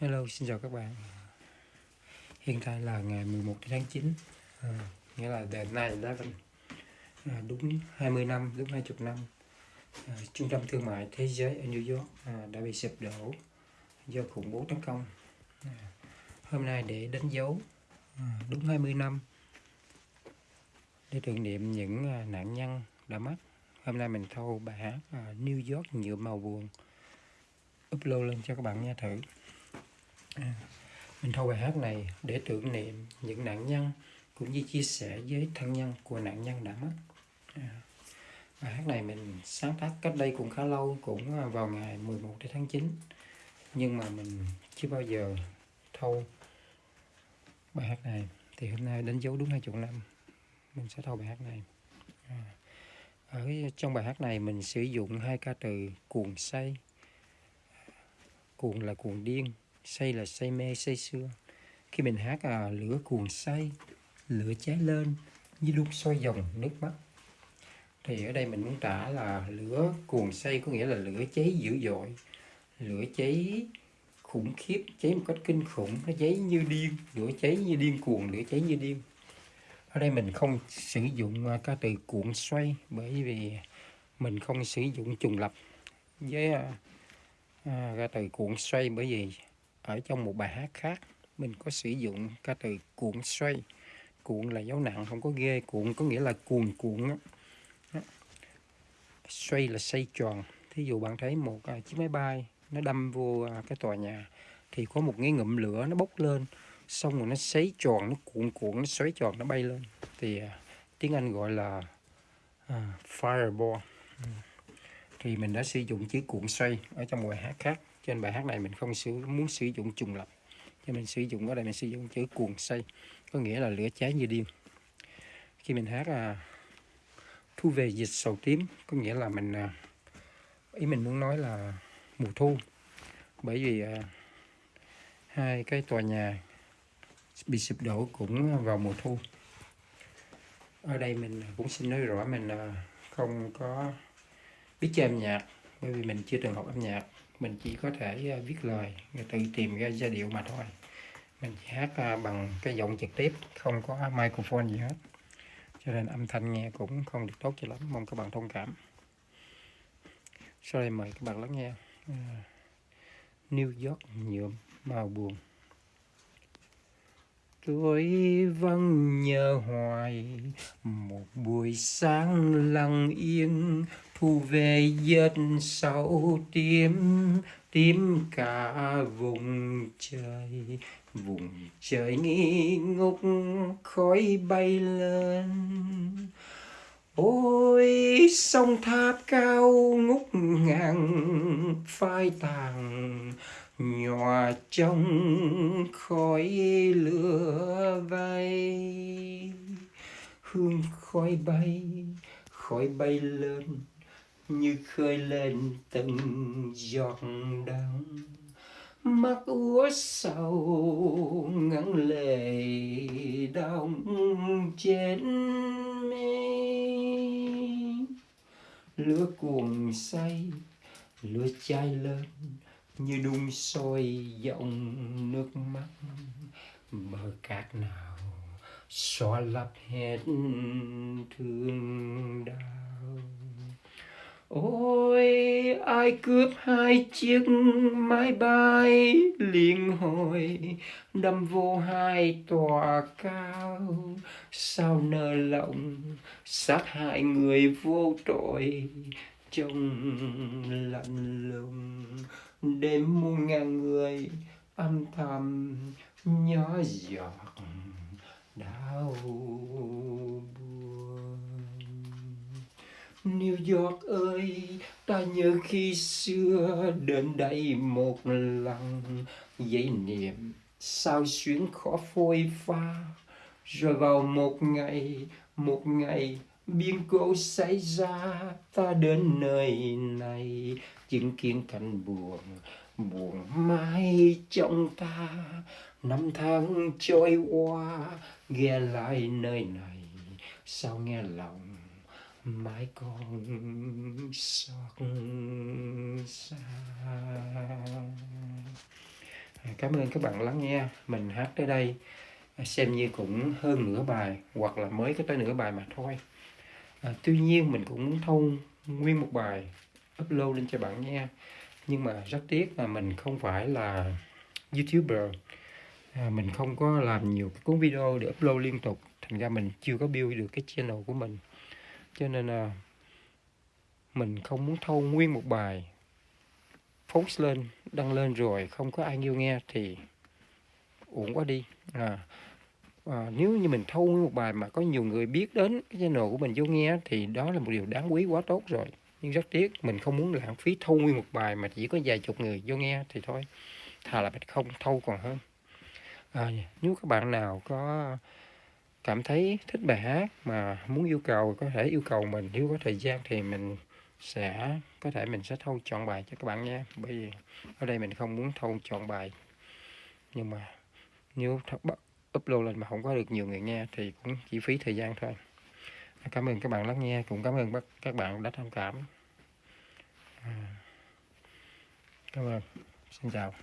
Hello, xin chào các bạn. Hiện tại là ngày 11 tháng 9, à, nghĩa là đợt này đã à, đúng 20 năm, đúng 20 năm. À, trung tâm thương mại thế giới ở New York à, đã bị sụp đổ do khủng bố tấn công. À, hôm nay để đánh dấu à, đúng 20 năm để tưởng niệm những à, nạn nhân đã mất. Hôm nay mình thâu bài hát à, New York nhựa màu buồn upload lên cho các bạn nghe thử. À, mình thâu bài hát này để tưởng niệm những nạn nhân cũng như chia sẻ với thân nhân của nạn nhân đã mất. À, bài hát này mình sáng tác cách đây cũng khá lâu, cũng à, vào ngày 11 tháng 9. Nhưng mà mình chưa bao giờ thâu bài hát này. Thì hôm nay đánh dấu đúng 20 năm mình sẽ thâu bài hát này. À, ở trong bài hát này mình sử dụng hai ca từ cuồng say. Cuồng là cuồng điên, say là say mê say sưa. Khi mình hát à, lửa cuồng say lửa cháy lên như lúc sôi dòng nước mắt. Thì ở đây mình muốn tả là lửa cuồng say có nghĩa là lửa cháy dữ dội lửa cháy khủng khiếp cháy một cách kinh khủng nó cháy như điên lửa cháy như điên cuồng lửa cháy như điên. Ở đây mình không sử dụng à, ca từ cuộn xoay bởi vì mình không sử dụng trùng lập với à, à ca từ cuộn xoay bởi vì ở trong một bài hát khác mình có sử dụng ca từ cuộn xoay. Cuộn là dấu nặng không có ghê. Cuộn có nghĩa là cuồn cuộn đó. xoay là xoay tròn. Thí dụ bạn thấy một à, chiếc máy bay nó đâm vô à, cái tòa nhà thì có một cái ngụm lửa nó bốc lên xong rồi nó xoáy tròn nó cuộn cuộn nó xoáy tròn nó bay lên. Thì à, tiếng Anh gọi là à, fireball. Ừ thì mình đã sử dụng chữ cuộn xoay ở trong bài hát khác. Trên bài hát này mình không sử muốn sử dụng trùng lập cho mình sử dụng ở đây mình sử dụng chữ cuộn xoay có nghĩa là lửa cháy như điên. Khi mình hát à, thu về dịch sầu tím có nghĩa là mình à, ý mình muốn nói là mùa thu. Bởi vì à, hai cái tòa nhà bị sụp đổ cũng vào mùa thu. Ở đây mình cũng xin nói rõ mình à, không có biết chơi âm nhạc, bởi vì mình chưa từng học âm nhạc. Mình chỉ có thể à, viết lời tự tìm ra giai điệu mà thôi. Mình chỉ hát à, bằng cái giọng trực tiếp, không có microphone gì hết. Cho nên âm thanh nghe cũng không được tốt cho lắm, mong các bạn thông cảm. Sau đây mời các bạn lắng nghe à, New York nhuộm màu buồn tôi vắng nhớ hoài, một buổi sáng lặng yên, thu về giấc sau tím tím cả vùng trời. Vùng trời nghi ngục khói bay lên. Ôi, sông tháp cao ngút ngàn, phai tàn nhòa trong khói lửa vây hương khói bay khói bay lên như khơi lên từng giọt đắng. Mắt úa sầu ngắn lệ đong trên mi lửa cuồng say, lửa cháy lên như đun sôi dòng nước mắt. Bờ cát nào xóa lấp hết thương đau. Ôi, ai cướp hai chiếc máy bay liên hồi, đâm vô hai tòa cao. Sao nơ lòng sát hại người vô tội trong lạnh lùng. Đêm muôn ngàn người âm thầm nhỏ giọt đau buồn. New York ơi, ta nhớ khi xưa đến đây một lần. Dây niệm sao xuyến khó phôi pha. Rồi vào một ngày, một ngày biến cố xảy ra, Ta đến nơi này. Chứng kiến cảnh buồn Buồn mãi trong ta. Năm tháng trôi qua Ghé lại nơi này. Sao nghe lòng mãi còn xót xa? À, cảm ơn các bạn lắng nghe mình hát tới đây. À, xem như cũng hơn nửa bài, hoặc là mới có tới nửa bài mà thôi à, tuy nhiên mình cũng muốn thâu nguyên một bài upload lên cho bạn nghe nhưng mà rất tiếc là mình không phải là youtuber. À, mình không có làm nhiều cái cuốn video để upload liên tục. Thành ra mình chưa có build được cái channel của mình. Cho nên là mình không muốn thâu nguyên một bài post lên đăng lên rồi không có ai yêu nghe thì uổng quá đi. À, à, nếu như mình thâu một bài mà có nhiều người biết đến cái channel của mình vô nghe thì đó là một điều đáng quý quá tốt rồi. Nhưng rất tiếc mình không muốn lãng phí thâu nguyên một bài mà chỉ có vài chục người vô nghe thì thôi. Thà là mình không thâu còn hơn. À, nếu các bạn nào có cảm thấy thích bài hát mà muốn yêu cầu có thể yêu cầu mình nếu có thời gian thì mình sẽ có thể mình sẽ thâu chọn bài cho các bạn nha bởi vì ở đây mình không muốn thâu chọn bài. Nhưng mà nếu upload lên mà không có được nhiều người nghe thì cũng chỉ phí thời gian thôi. Cảm ơn các bạn lắng nghe, cũng cảm ơn các bạn đã thông cảm à, cảm ơn. Xin chào.